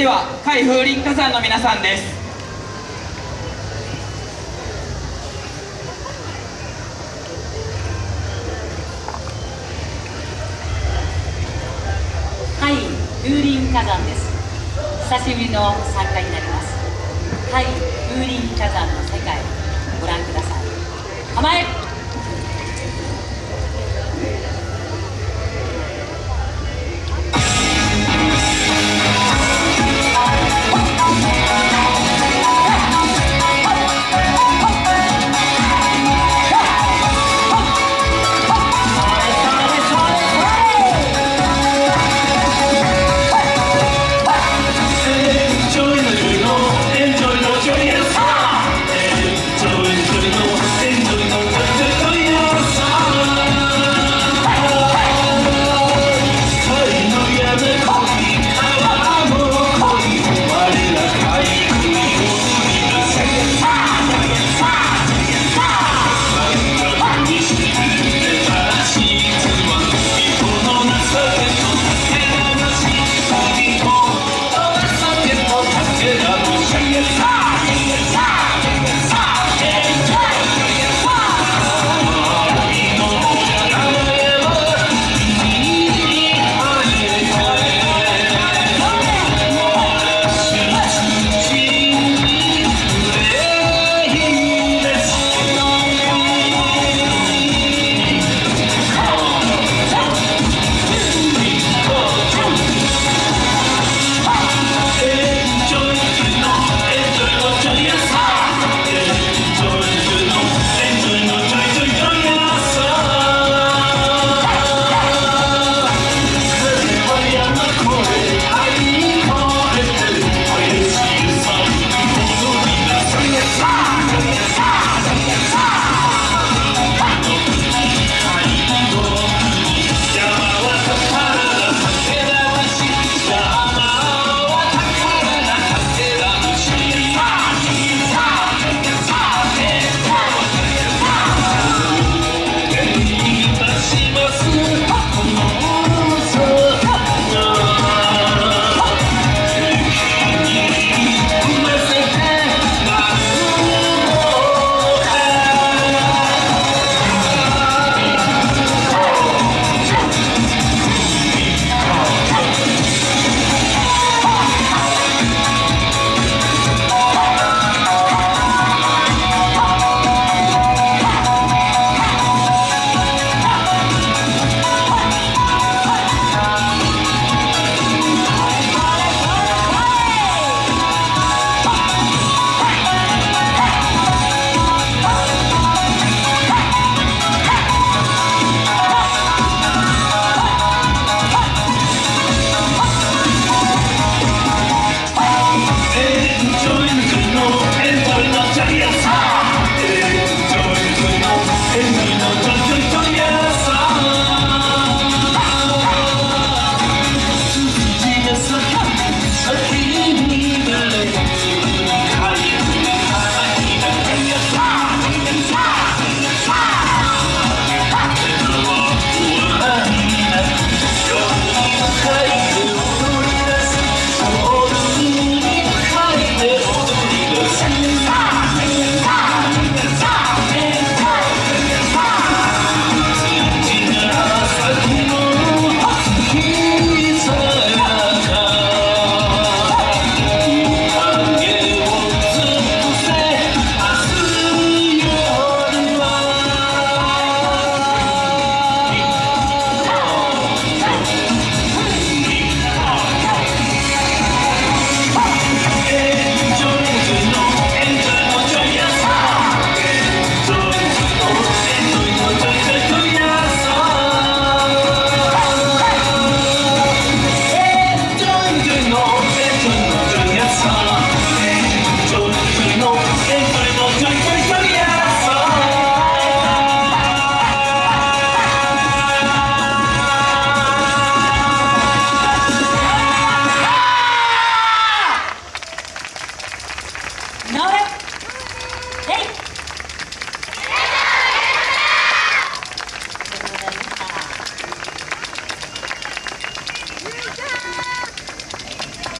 では海風林火山の皆さんです。はい風林火山です。久しぶりの参加になります。はい風林火山の世界。